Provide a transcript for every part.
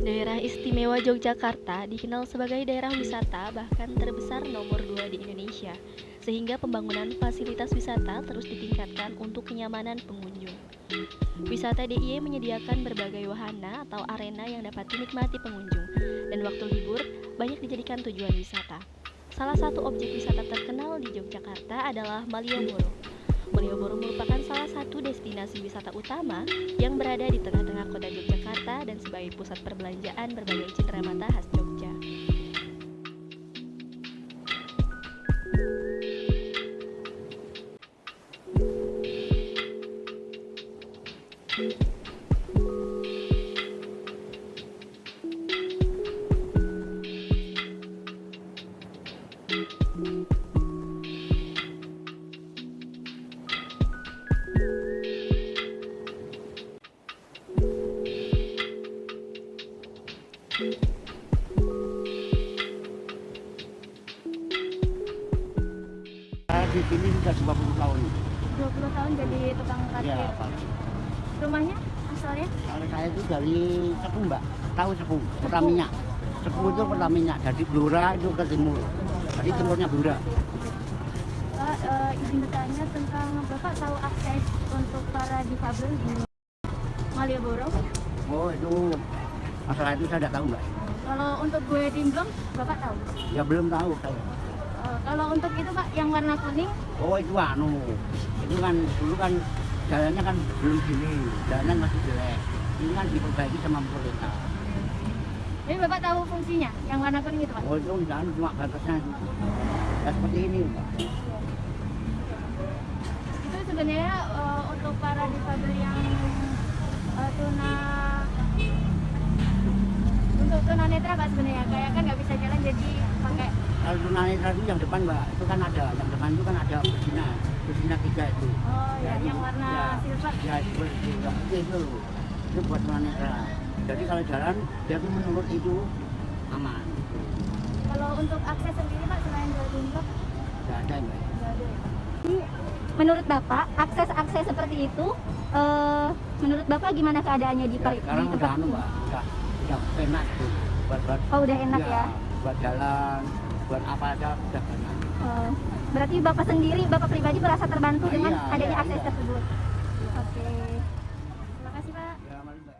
Daerah Istimewa Yogyakarta dikenal sebagai daerah wisata bahkan terbesar nomor 2 di Indonesia, sehingga pembangunan fasilitas wisata terus ditingkatkan untuk kenyamanan pengunjung. Wisata DIY menyediakan berbagai wahana atau arena yang dapat dinikmati pengunjung, dan waktu libur banyak dijadikan tujuan wisata. Salah satu objek wisata terkenal di Yogyakarta adalah Malioboro. Malioboro merupakan destinasi wisata utama yang berada di tengah-tengah kota Yogyakarta dan sebagai pusat perbelanjaan berbagai cenderamata khas Jogja. Di sini sudah 20 tahun. 20 tahun jadi tukang parkir. Ya, Pak. Rumahnya asalnya? Kalau saya itu dari Cepu, Mbak. Tahu Cepu, Pertamina. Cepu itu Pertamina. Dari Blora itu ke timur. Jadi timurnya Blora. Pak, eh, izin bertanya tentang Bapak tahu akses untuk para difabel di Malioboro? Oh, itu masalah itu saya tidak tahu, Mbak. Kalau untuk gue dimblong, Bapak tahu? Ya belum tahu saya. Eh, kalau untuk itu Pak, yang warna kuning, Oh, itu anu. Itu kan dulu kan jalannya kan belum gini. Jalannya masih jelek. Ini kan diperbaiki sama pemerintah. jadi Bapak tahu fungsinya, yang warna kuning itu Pak? Oh, itu enggak anu, cuma batasnya. Ya seperti ini, Mbak. Itu sebenarnya eh, untuk para difabel yang eh, tuna untuk tunanetra Pak sebenarnya kayak kan nggak bisa jalan jadi pakai Kalau itu yang depan mbak, itu kan ada, yang depan itu kan ada bersina, bersina tiga itu. oh ya, itu, yang warna ya, silver. Ya itu, itu, yang putih itu, itu buat tunanetra. Jadi kalau jalan, dia tuh menurut itu aman. Kalau untuk akses sendiri Pak selain dari dimblong Tidak ada mbak. Menurut Bapak, akses-akses seperti itu, eh, menurut Bapak gimana keadaannya di, Ya, sekarang di udah tempat anu ini? mbak, udah, udah enak tuh. Buat, buat, Oh udah enak ya. Buat jalan, buat apa aja udah enak. Eh, berarti Bapak sendiri, Bapak pribadi merasa terbantu Ah, dengan iya, adanya iya, akses iya. tersebut. Oke, terima kasih Pak. Ya, mari, mbak.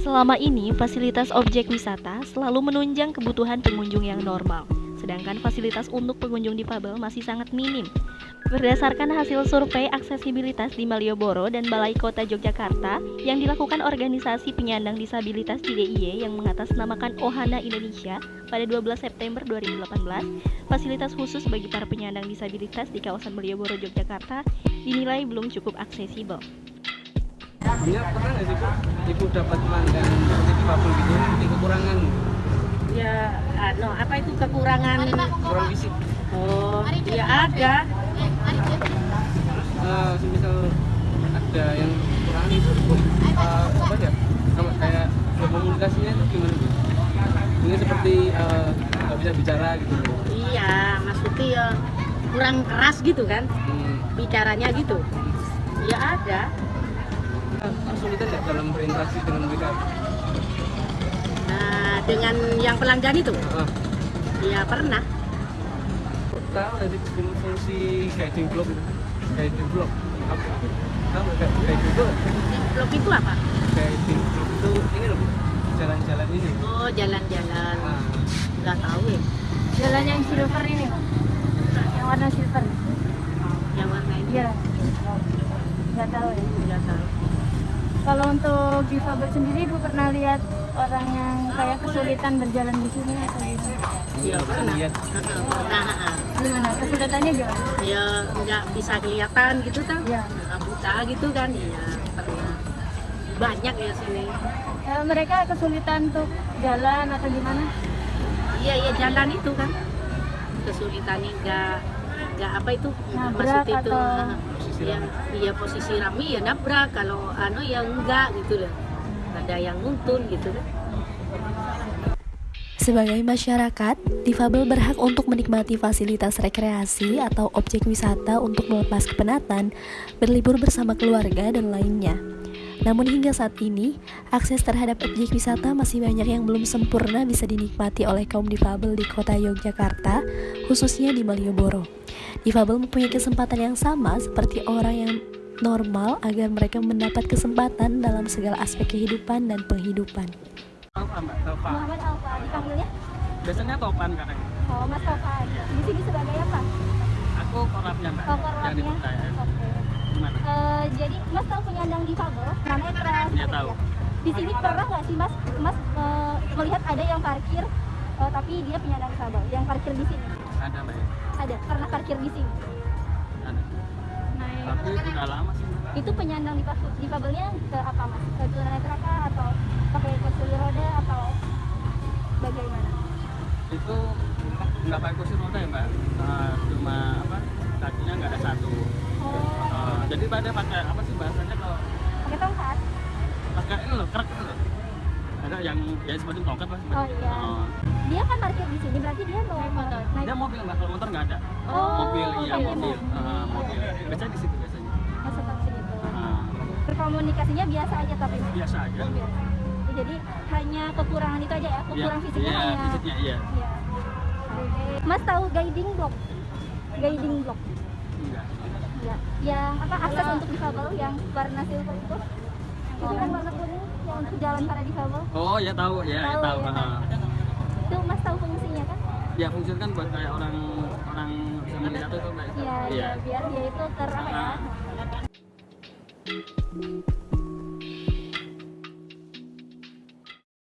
Selama ini, fasilitas objek wisata selalu menunjang kebutuhan pengunjung yang normal, sedangkan fasilitas untuk pengunjung difabel masih sangat minim. Berdasarkan hasil survei aksesibilitas di Malioboro dan Balai Kota Yogyakarta yang dilakukan organisasi penyandang disabilitas di DIY yang mengatasnamakan Ohana Indonesia pada 12 September 2018, fasilitas khusus bagi para penyandang disabilitas di kawasan Malioboro, Yogyakarta dinilai belum cukup aksesibel. Sebelumnya pernah nggak sih Bu, Ibu dapat pelanggan seperti difabel gitu, kekurangan, ya ano apa itu kekurangan kurang fisik. Oh ya ada. Terus eh, semisal ada yang kurang itu, eh, apa ya, sama kayak ya, komunikasinya itu gimana Bu? Mungkin seperti eh, nggak bisa bicara gitu. Iya maksudnya ya kurang keras gitu kan? Hmm, bicaranya gitu. Ya ada. Kesulitan nggak dalam berinteraksi dengan mereka? nah dengan yang pelanggan itu? Ya pernah tahu fung- fungsi guiding block itu? Guiding block apa? Tahu nggak guiding block? blok itu apa Guiding block itu ini loh jalan-jalan ini. oh jalan-jalan Nah, nggak tahu ya Jalan yang silver ini, yang warna silver. yang warna ini Iya. Nggak tahu ya. nggak tahu Kalau untuk difabel sendiri, Ibu pernah lihat orang yang kayak kesulitan berjalan di sini atau gimana? ya bisa pernah lihat. Heeh, pernah. Gimana? Kesulitannya gimana? ya nggak bisa kelihatan gitu kan Iya. Nggak buta gitu kan? Iya pernah. Banyak ya sini. Eh, mereka kesulitan untuk jalan atau gimana? Iya iya jalan itu kan. Kesulitannya nggak nggak apa itu? Nabrak maksud itu atau- ah, yang iya posisi rame ya nabrak. Kalau anu ya enggak gitu loh. Ada yang nuntun gitu kan Sebagai masyarakat, difabel berhak untuk menikmati fasilitas rekreasi atau objek wisata untuk melepas kepenatan, berlibur bersama keluarga, dan lainnya. Namun hingga saat ini, akses terhadap objek wisata masih banyak yang belum sempurna bisa dinikmati oleh kaum difabel di kota Yogyakarta, khususnya di Malioboro. Difabel mempunyai kesempatan yang sama seperti orang yang normal agar mereka mendapat kesempatan dalam segala aspek kehidupan dan penghidupan. Alfa mbak, Alfa. Muhammad Alfa dipanggilnya Biasanya topan kadang. oh Mas Topan di sini sebagai apa Aku korapnya mbak. oh Yang korlapnya oke Gimana? Eh, jadi Mas tahu penyandang difabel namanya Pras Iya, tahu. di sini pernah nggak sih Mas Mas eh, melihat ada yang parkir eh, tapi dia penyandang difabel yang parkir di sini Ada mbak ya? ada pernah parkir di sini Ada. nah Tapi udah lama sih. Itu penyandang difabel difabelnya ke apa Mas ke tunanetra kah atau pakai kursi roda atau bagaimana Itu nggak pakai kursi roda ya mbak. Eh, cuma apa? Kakinya nggak ada satu. oh Eh, jadi pada pakai apa sih bahasanya kalau pakai tongkat pakai ini loh kerak itu loh. Ada yang ya semacam tongkat lah. semacam- Oh, iya. Oh. dia kan parkir di sini berarti dia mau naik Dia mobil mbak, kalau motor nggak ada. Oh, mobil iya mobil. mobil. Eh, mobil. Biasanya di situ biasanya. Oh, seperti Berkomunikasinya biasa aja tapi biasa aja. biasa. Jadi hanya kekurangan itu aja ya, Iya, kekurangan fisiknya iya, hanya. fisiknya iya. Oke. Mas tahu guiding block? Guiding block. Enggak. Ya. Yang apa akses untuk difabel yang warna silver itu? Itu kan warna kuning yang untuk jalan para difabel. Oh ya tahu ya, Tahu, tahu. ya, Ah. Itu Mas tahu fungsinya kan? Ya fungsi kan buat kayak orang orang bisa melihat itu kayak Iya, iya, biar dia itu ter apa ya? Ah.